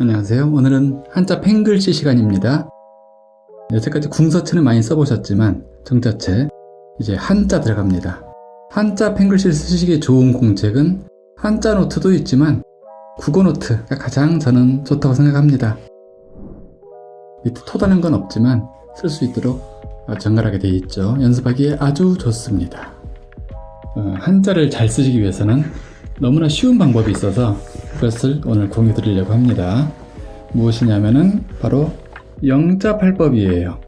안녕하세요. 오늘은 한자 펜글씨 시간입니다. 여태까지 궁서체는 많이 써보셨지만 정자체 이제 한자 들어갑니다. 한자 펜글씨를 쓰시기에 좋은 공책은 한자 노트도 있지만 국어 노트가 가장 저는 좋다고 생각합니다. 밑에 토다는 건 없지만 쓸 수 있도록 정갈하게 되어 있죠. 연습하기에 아주 좋습니다. 어, 한자를 잘 쓰시기 위해서는 너무나 쉬운 방법이 있어서 그 것을 오늘 공유 드리려고 합니다. 무엇이냐면은 바로 영자팔법이에요.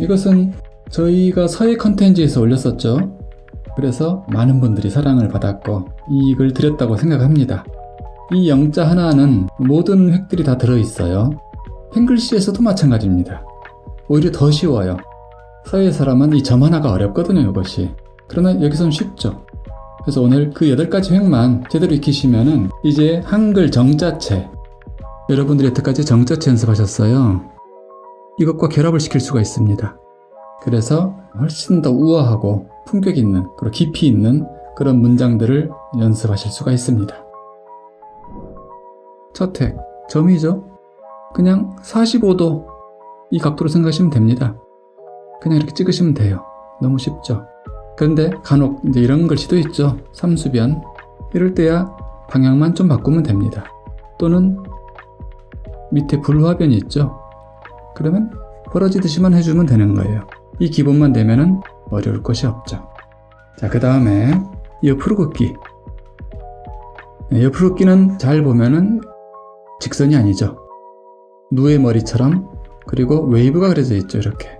이것은 저희가 서예 컨텐츠에서 올렸었죠. 그래서 많은 분들이 사랑을 받았고 이익을 드렸다고 생각합니다. 이 영자 하나는 모든 획들이 다 들어있어요. 펜글씨에서도 마찬가지입니다. 오히려 더 쉬워요. 서예 사람은 이 점 하나가 어렵거든요, 이것이. 그러나 여기선 쉽죠. 그래서 오늘 그 8가지 획만 제대로 익히시면은 이제 한글 정자체 여러분들이 여태까지 정자체 연습하셨어요. 이것과 결합을 시킬 수가 있습니다. 그래서 훨씬 더 우아하고 품격 있는 그리고 깊이 있는 그런 문장들을 연습하실 수가 있습니다. 첫 획, 점이죠. 그냥 45도 이 각도로 생각하시면 됩니다. 그냥 이렇게 찍으시면 돼요. 너무 쉽죠. 그런데 간혹 이제 이런 글씨도 있죠. 삼수변. 이럴 때야 방향만 좀 바꾸면 됩니다. 또는 밑에 불화변이 있죠. 그러면 벌어지듯이만 해주면 되는 거예요. 이 기본만 되면은 어려울 것이 없죠. 자, 그 다음에 옆으로 긋기. 네, 옆으로 긋기는 잘 보면은 직선이 아니죠. 누에 머리처럼 그리고 웨이브가 그려져 있죠. 이렇게.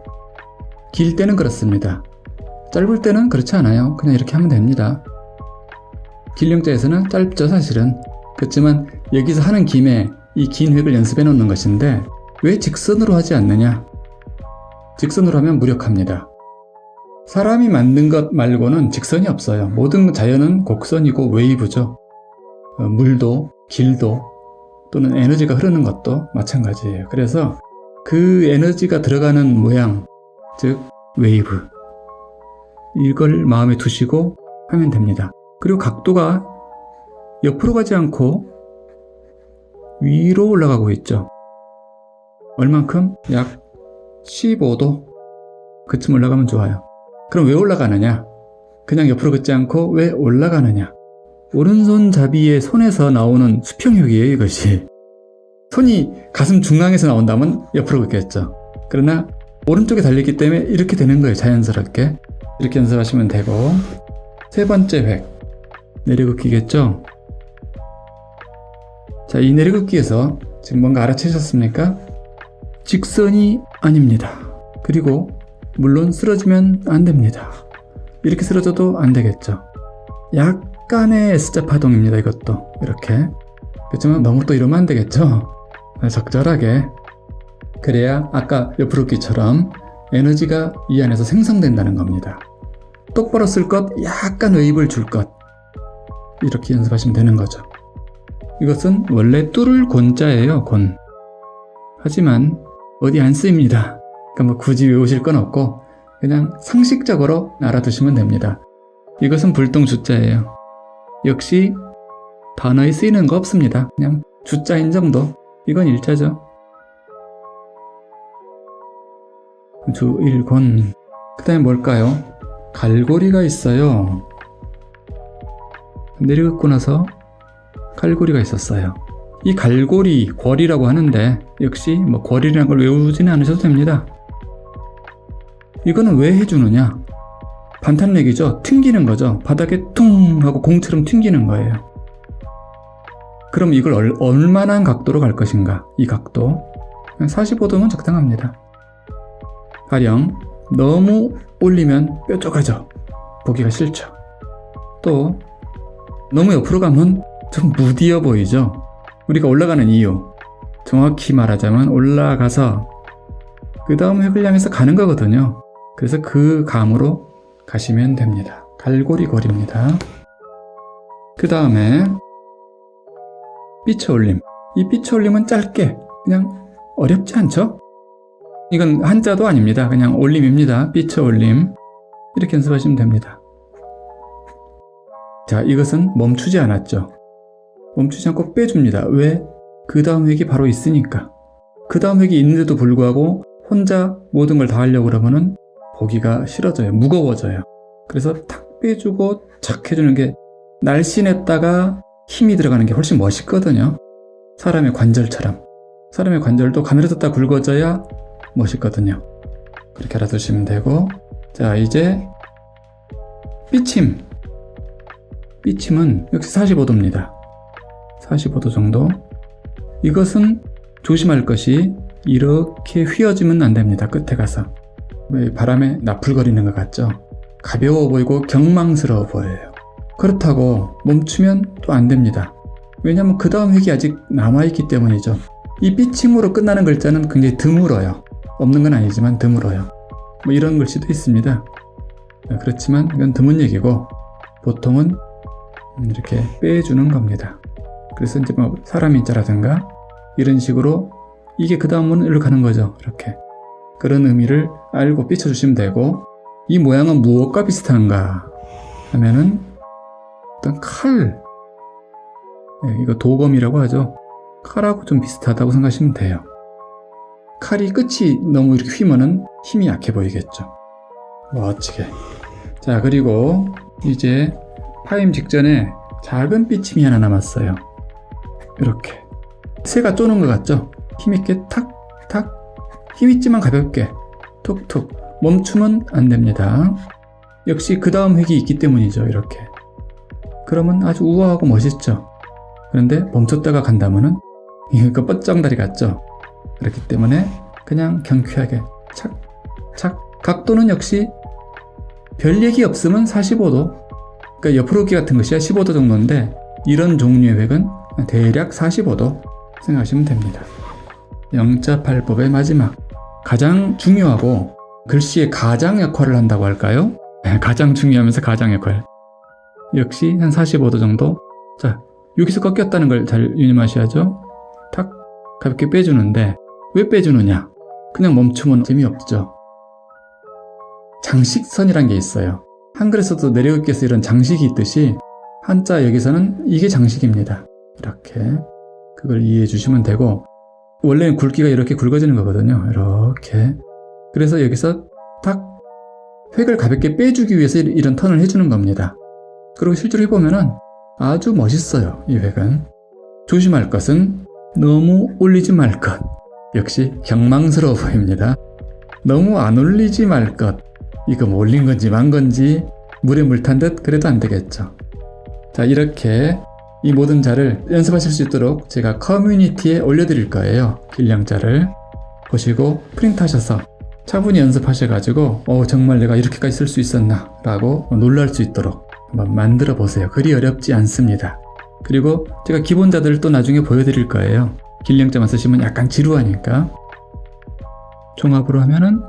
길 때는 그렇습니다. 짧을 때는 그렇지 않아요. 그냥 이렇게 하면 됩니다. 길 영자에서는 짧죠 사실은. 그렇지만 여기서 하는 김에 이 긴 획을 연습해 놓는 것인데 왜 직선으로 하지 않느냐? 직선으로 하면 무력합니다. 사람이 만든 것 말고는 직선이 없어요. 모든 자연은 곡선이고 웨이브죠. 어, 물도, 길도, 또는 에너지가 흐르는 것도 마찬가지예요. 그래서 그 에너지가 들어가는 모양, 즉 웨이브 이걸 마음에 두시고 하면 됩니다. 그리고 각도가 옆으로 가지 않고 위로 올라가고 있죠. 얼만큼? 약 15도 그쯤 올라가면 좋아요. 그럼 왜 올라가느냐? 그냥 옆으로 긋지 않고 왜 올라가느냐? 오른손잡이의 손에서 나오는 수평력이에요 이것이. 손이 가슴 중앙에서 나온다면 옆으로 긋겠죠. 그러나 오른쪽에 달렸기 때문에 이렇게 되는 거예요 자연스럽게. 이렇게 연습하시면 되고 세 번째 획 내려긋기겠죠? 자, 이 내려긋기에서 지금 뭔가 알아채셨습니까? 직선이 아닙니다. 그리고 물론 쓰러지면 안 됩니다. 이렇게 쓰러져도 안 되겠죠. 약간의 S자 파동입니다. 이것도 이렇게 그렇지만 너무 또 이러면 안 되겠죠. 적절하게 그래야 아까 옆으로 끼처럼 에너지가 이 안에서 생성된다는 겁니다. 똑바로 쓸 것, 약간 웨이브를 줄 것. 이렇게 연습하시면 되는 거죠. 이것은 원래 뚫을 곤자예요, 곤. 하지만 어디 안 쓰입니다. 그러니까 뭐 굳이 외우실 건 없고 그냥 상식적으로 알아두시면 됩니다. 이것은 불동 주자예요. 역시 단어에 쓰이는 거 없습니다. 그냥 주자인 정도. 이건 일자죠. 주일곤 그 다음에 뭘까요? 갈고리가 있어요. 내려긋고 나서 갈고리가 있었어요. 이 갈고리, 궐이라고 하는데 역시 뭐 궐이라는 걸 외우지는 않으셔도 됩니다. 이거는 왜 해주느냐? 반탄내기죠. 튕기는 거죠. 바닥에 퉁 하고 공처럼 튕기는 거예요. 그럼 이걸 얼, 얼마나 각도로 갈 것인가? 이 각도. 45도면 적당합니다 가령 너무 올리면 뾰족하죠. 보기가 싫죠. 또 너무 옆으로 가면 좀 무디어 보이죠. 우리가 올라가는 이유 정확히 말하자면 올라가서 그 다음 획을 향해서 가는 거거든요. 그래서 그 감으로 가시면 됩니다. 갈고리 거리입니다. 그 다음에 삐쳐 올림. 이 삐쳐 올림은 짧게 그냥 어렵지 않죠? 이건 한자도 아닙니다. 그냥 올림입니다. 삐쳐 올림. 이렇게 연습하시면 됩니다. 자, 이것은 멈추지 않았죠. 멈추지 않고 빼줍니다. 왜? 그 다음 획이 바로 있으니까. 그 다음 획이 있는데도 불구하고 혼자 모든 걸 다 하려고 그러면은 보기가 싫어져요. 무거워져요. 그래서 탁 빼주고 착 해주는 게 날씬했다가 힘이 들어가는 게 훨씬 멋있거든요. 사람의 관절처럼. 사람의 관절도 가늘어졌다 굵어져야 멋있거든요. 그렇게 알아두시면 되고 자 이제 삐침 삐침은 역시 45도입니다. 45도 정도 이것은 조심할 것이 이렇게 휘어지면 안 됩니다. 끝에 가서 왜 바람에 나풀거리는 것 같죠? 가벼워 보이고 경망스러워 보여요. 그렇다고 멈추면 또 안 됩니다. 왜냐하면 그 다음 획이 아직 남아있기 때문이죠. 이 삐침으로 끝나는 글자는 굉장히 드물어요. 없는 건 아니지만 드물어요. 뭐 이런 글씨도 있습니다. 그렇지만 이건 드문 얘기고 보통은 이렇게 빼주는 겁니다. 그래서 이제 뭐 사람 인자라든가 이런 식으로 이게 그 다음은 일로 가는 거죠. 이렇게 그런 의미를 알고 삐쳐주시면 되고 이 모양은 무엇과 비슷한가 하면은 어떤 칼 네, 이거 도검이라고 하죠. 칼하고 좀 비슷하다고 생각하시면 돼요. 칼이 끝이 너무 이렇게 휘면은 힘이 약해 보이겠죠. 멋지게. 자, 그리고 이제 파임 직전에 작은 삐침이 하나 남았어요. 이렇게. 새가 쪼는 것 같죠? 힘있게 탁, 탁. 힘있지만 가볍게. 툭툭. 멈추면 안 됩니다. 역시 그 다음 획이 있기 때문이죠. 이렇게. 그러면 아주 우아하고 멋있죠. 그런데 멈췄다가 간다면은 이거 뻗정다리 같죠? 그렇기 때문에 그냥 경쾌하게 착, 착. 각도는 역시 별 얘기 없으면 45도. 그러니까 옆으로 기 같은 것이 15도 정도인데 이런 종류의 획은 대략 45도 생각하시면 됩니다. 영자팔법의 마지막. 가장 중요하고 글씨의 가장 역할을 한다고 할까요? 가장 중요하면서 가장 역할. 역시 한 45도 정도. 자, 여기서 꺾였다는 걸 잘 유념하셔야죠. 탁 가볍게 빼주는데 왜 빼주느냐? 그냥 멈추면 재미없죠. 장식선이란 게 있어요. 한글에서도 내려읽기에서 이런 장식이 있듯이 한자 여기서는 이게 장식입니다. 이렇게 그걸 이해해 주시면 되고 원래는 굵기가 이렇게 굵어지는 거거든요. 이렇게 그래서 여기서 탁 획을 가볍게 빼주기 위해서 이런 턴을 해주는 겁니다. 그리고 실제로 해보면 은 아주 멋있어요. 이 획은 조심할 것은 너무 올리지 말 것. 역시 경망스러워 보입니다. 너무 안 올리지 말 것. 이거 뭐 올린 건지 만 건지 물에 물 탄 듯 그래도 안 되겠죠. 자 이렇게 이 모든 자를 연습하실 수 있도록 제가 커뮤니티에 올려드릴 거예요. 길냥자를 보시고 프린트하셔서 차분히 연습하셔가지고 어 정말 내가 이렇게까지 쓸 수 있었나 라고 놀랄 수 있도록 한번 만들어 보세요. 그리 어렵지 않습니다. 그리고 제가 기본자들을 또 나중에 보여드릴 거예요. 길령자만 쓰시면 약간 지루하니까 종합으로 하면은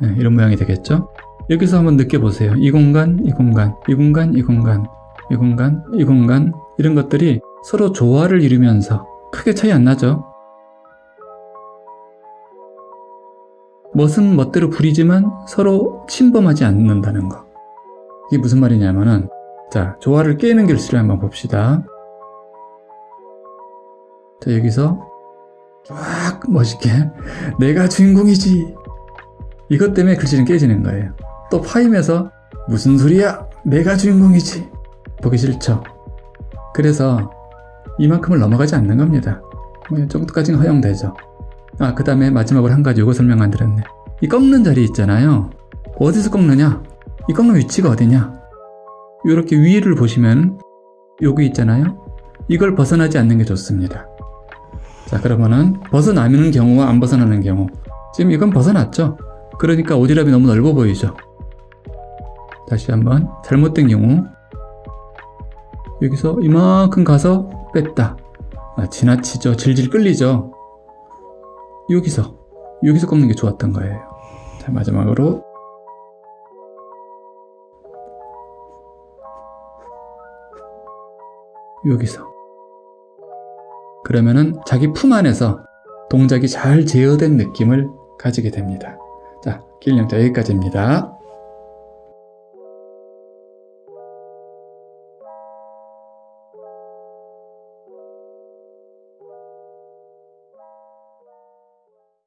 네, 이런 모양이 되겠죠? 여기서 한번 느껴보세요. 이 공간, 이 공간, 이 공간, 이 공간, 이 공간, 이 공간 이런 것들이 서로 조화를 이루면서 크게 차이 안 나죠? 멋은 멋대로 부리지만 서로 침범하지 않는다는 거. 이게 무슨 말이냐면은 자 조화를 깨는 글씨를 한번 봅시다. 자 여기서 쫙 멋있게 내가 주인공이지 이것 때문에 글씨는 깨지는 거예요. 또 파임에서 무슨 소리야 내가 주인공이지 보기 싫죠. 그래서 이만큼을 넘어가지 않는 겁니다. 뭐이 정도까지는 허용되죠. 아, 그 다음에 마지막으로 한 가지 요거 설명 안 드렸네. 이 꺾는 자리 있잖아요. 어디서 꺾느냐? 이 꺾는 위치가 어디냐? 이렇게 위를 보시면 여기 있잖아요. 이걸 벗어나지 않는 게 좋습니다. 자, 그러면은 벗어나는 경우와 안 벗어나는 경우. 지금 이건 벗어났죠? 그러니까 오지랖이 너무 넓어 보이죠? 다시 한번 잘못된 경우 여기서 이만큼 가서 뺐다. 아, 지나치죠. 질질 끌리죠. 여기서 여기서 꺾는 게 좋았던 거예요 자 마지막으로 여기서. 그러면은 자기 품 안에서 동작이 잘 제어된 느낌을 가지게 됩니다. 자 길령자 여기까지입니다